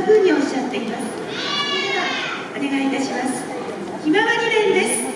なうにおっしゃっています。お願いいたします。ひまわり連です。